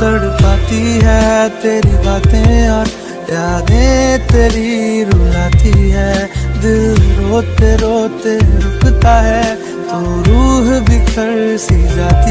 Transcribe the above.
तड़पाती है, तेरी बातें और यादें तेरी रुलाती है। दिल रोते रोते रुकता है तो रूह बिखर सी जाती